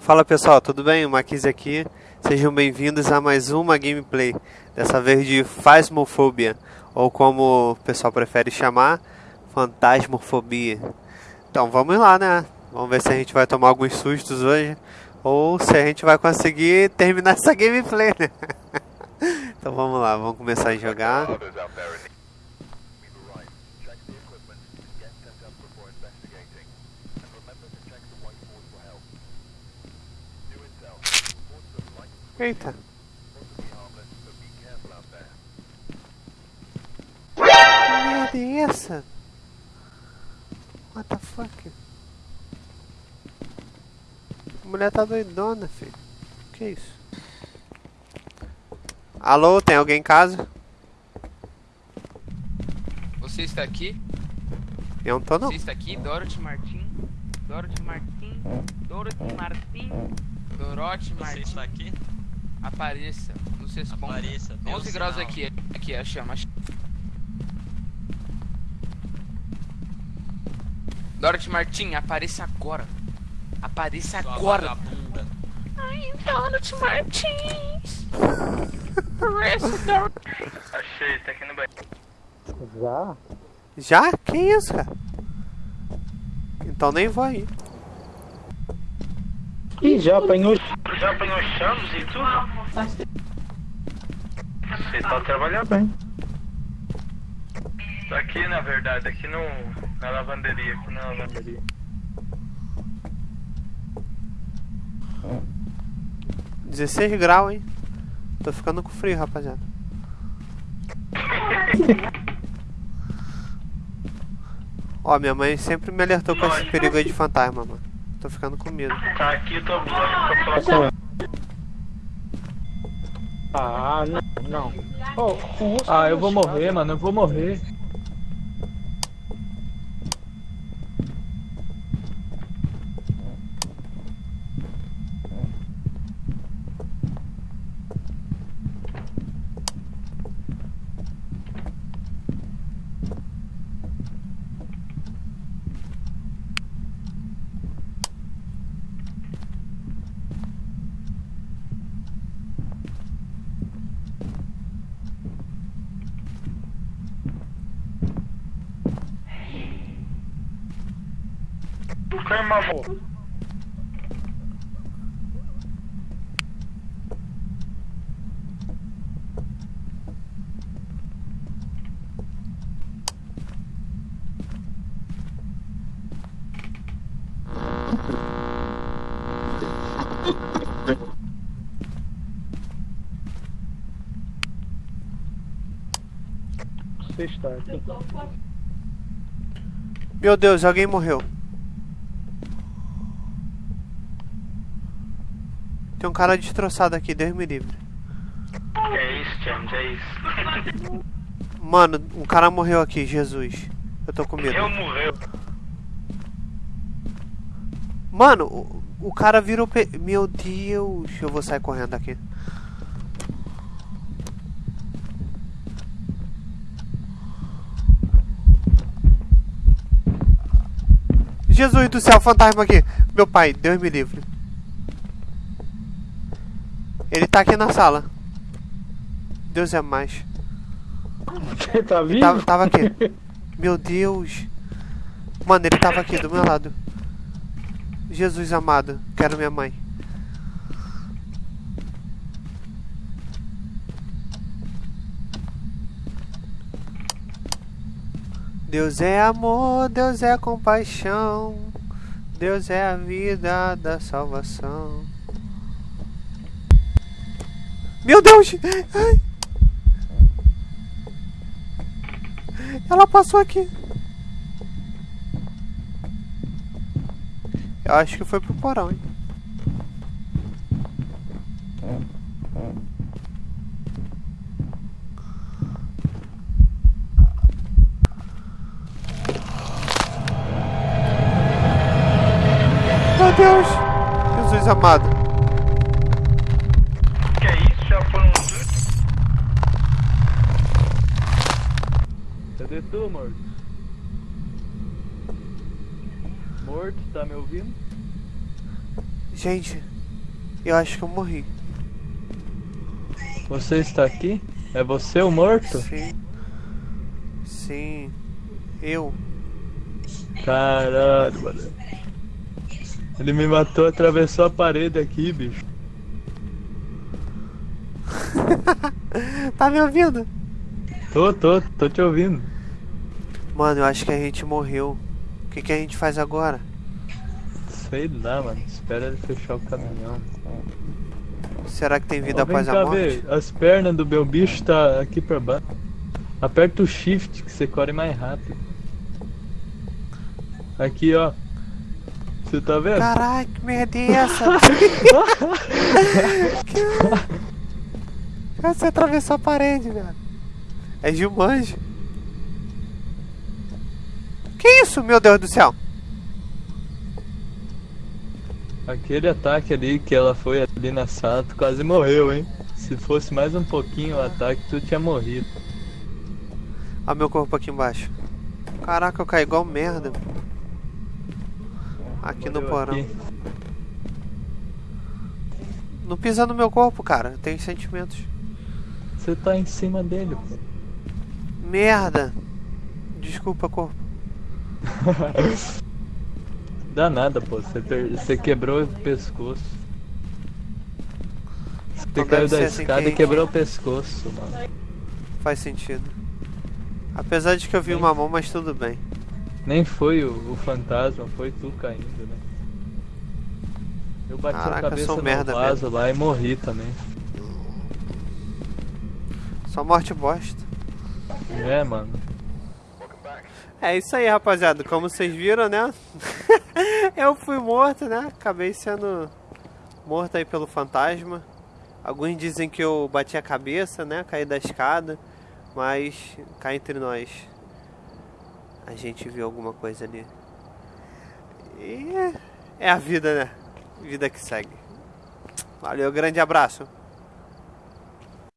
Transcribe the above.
Fala pessoal, tudo bem? O Maquise aqui. Sejam bem-vindos a mais uma gameplay, dessa vez de Phasmophobia, ou como o pessoal prefere chamar, Fantasmofobia. Então vamos lá, né? Vamos ver se a gente vai tomar alguns sustos hoje, ou se a gente vai conseguir terminar essa gameplay, né? então vamos lá, vamos começar a jogar. Eita. Que merda é essa? What the fuck? A mulher tá doidona, filho. Que isso? Alô, tem alguém em casa? Você está aqui? Eu não tô não. Você está aqui? Dorothy Martin? Dorothy Martin? Dorothy Martin? Dorothy Você Martin? está aqui? Apareça. Nos responda. Apareça, dê o 11 graus sinal. aqui. Aqui, a chama. Dorothy Martin, apareça agora. Apareça Sua agora. vagabunda. Ai, Dorothy Martins. Apareça, Dorothy. Achei, tá aqui no banheiro. Já? Já? Que isso, cara? Então nem vou aí. Ih, já apanhou. Já apanhou chaves e tudo? Você tá trabalhando Bem. Tá aqui, na verdade, aqui no, na lavanderia, aqui na lavanderia. Hum. 16 graus, hein? Tô ficando com frio, rapaziada. Ó, minha mãe sempre me alertou com esse perigo aí de fantasma, mano. Tô ficando com medo. Tá aqui, tô pra falar Ah, não, não. Oh, Ah, eu vou morrer, mano, eu vou morrer. Calma, amor. Você está aqui. Meu Deus, alguém morreu. Tem um cara destroçado aqui, Deus me livre. É isso, James, é isso. Mano, um cara morreu aqui, Jesus. Eu tô com medo. Eu morreu. Mano, o, o cara virou. Pe... Meu Deus, eu vou sair correndo daqui. Jesus do céu, fantasma aqui. Meu pai, Deus me livre. Ele tá aqui na sala. Deus é mais. Você tá vivo? Tava, tava aqui. Meu Deus. Mano, ele tava aqui do meu lado. Jesus amado, quero minha mãe. Deus é amor, Deus é compaixão. Deus é a vida da salvação. Meu Deus! Ai. Ela passou aqui. Eu acho que foi pro porão, hein? Meu Deus! Jesus amado. Tu, morto? Morto, tá me ouvindo? Gente, eu acho que eu morri. Você está aqui? É você o morto? Sim. Sim. Eu. Caralho, mano. Ele me matou, atravessou a parede aqui, bicho. Tá me ouvindo? Tô, tô, tô te ouvindo. Mano, eu acho que a gente morreu. O que, que a gente faz agora? Sei lá, mano. Espera ele fechar o caminhão. Será que tem vida Ó, após a cá morte? ver, as pernas do meu bicho tá aqui pra baixo. Aperta o shift que você corre mais rápido. Aqui, ó. Você tá vendo? Caralho, que merda é essa? Que- Você atravessou a parede, velho. É Gilmanji. Que isso, meu Deus do céu? Aquele ataque ali que ela foi ali na sala, tu quase morreu, hein? Se fosse mais um pouquinho o ataque, tu tinha morrido. Olha meu corpo aqui embaixo. Caraca, eu caí igual merda. Aqui no Morreu porão. aqui. Não pisa no meu corpo, cara. Eu tenho sentimentos. Você tá em cima dele, pô. Merda. Desculpa, corpo. Dá nada, pô. Você, per- você quebrou o pescoço. Você Então caiu da assim escada que- e quebrou o pescoço, mano. Faz sentido. Apesar de que eu vi uma mão, mas tudo bem. Nem foi o, o fantasma, foi tu caindo, né? Eu bati Caraca, a cabeça no merda vaso lá e morri também. Só morte bosta. É, mano. É isso aí, rapaziada. Como vocês viram, né? eu fui morto, né? Acabei sendo morto aí pelo fantasma. Alguns dizem que eu bati a cabeça, né? Caí da escada. Mas cá entre nós. A gente viu alguma coisa ali. E é a vida, né? Vida que segue. Valeu, grande abraço.